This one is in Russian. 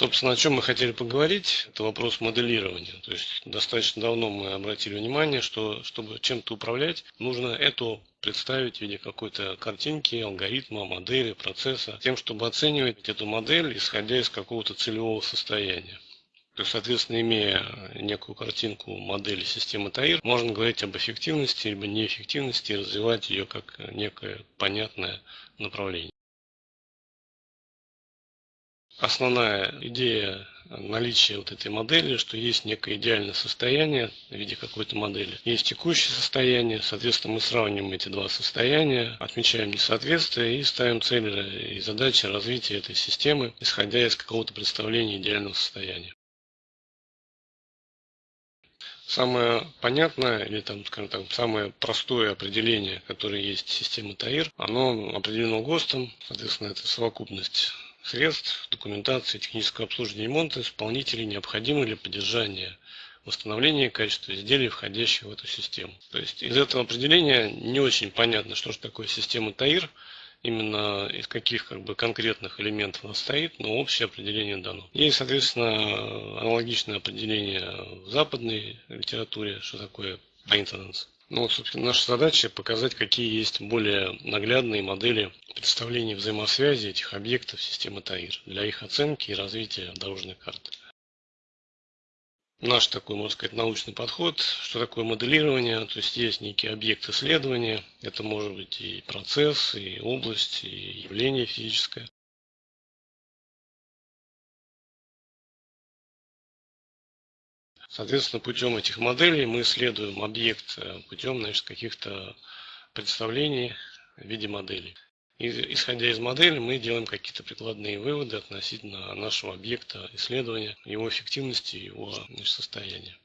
Собственно, о чем мы хотели поговорить, это вопрос моделирования. То есть достаточно давно мы обратили внимание, что чтобы чем-то управлять, нужно эту представить в виде какой-то картинки, алгоритма, модели, процесса, тем, чтобы оценивать эту модель, исходя из какого-то целевого состояния. То есть, соответственно, имея некую картинку модели системы ТАИР, можно говорить об эффективности либо неэффективности и развивать ее как некое понятное направление. Основная идея наличия вот этой модели, что есть некое идеальное состояние в виде какой-то модели. Есть текущее состояние, соответственно, мы сравниваем эти два состояния, отмечаем несоответствие и ставим цели и задачи развития этой системы, исходя из какого-то представления идеального состояния. Самое понятное, или там, скажем так, самое простое определение, которое есть системы ТАИР, оно определено ГОСТом, соответственно, это совокупность средств, документации, технического обслуживания и ремонта исполнителей необходимы для поддержания восстановления качества изделий, входящих в эту систему. То есть из этого определения не очень понятно, что же такое система ТАИР, именно из каких как бы, конкретных элементов она стоит, но общее определение дано. Есть, соответственно, аналогичное определение в западной литературе, что такое maintenance. Ну, вот, собственно, наша задача показать, какие есть более наглядные модели представления взаимосвязи этих объектов системы ТАИР для их оценки и развития дорожной карты наш такой, можно сказать, научный подход. Что такое моделирование? То есть есть некий объект исследования. Это может быть и процесс, и область, и явление физическое. Соответственно, путем этих моделей мы исследуем объект э, путем каких-то представлений в виде моделей. И, исходя из модели, мы делаем какие-то прикладные выводы относительно нашего объекта исследования, его эффективности, его значит, состояния.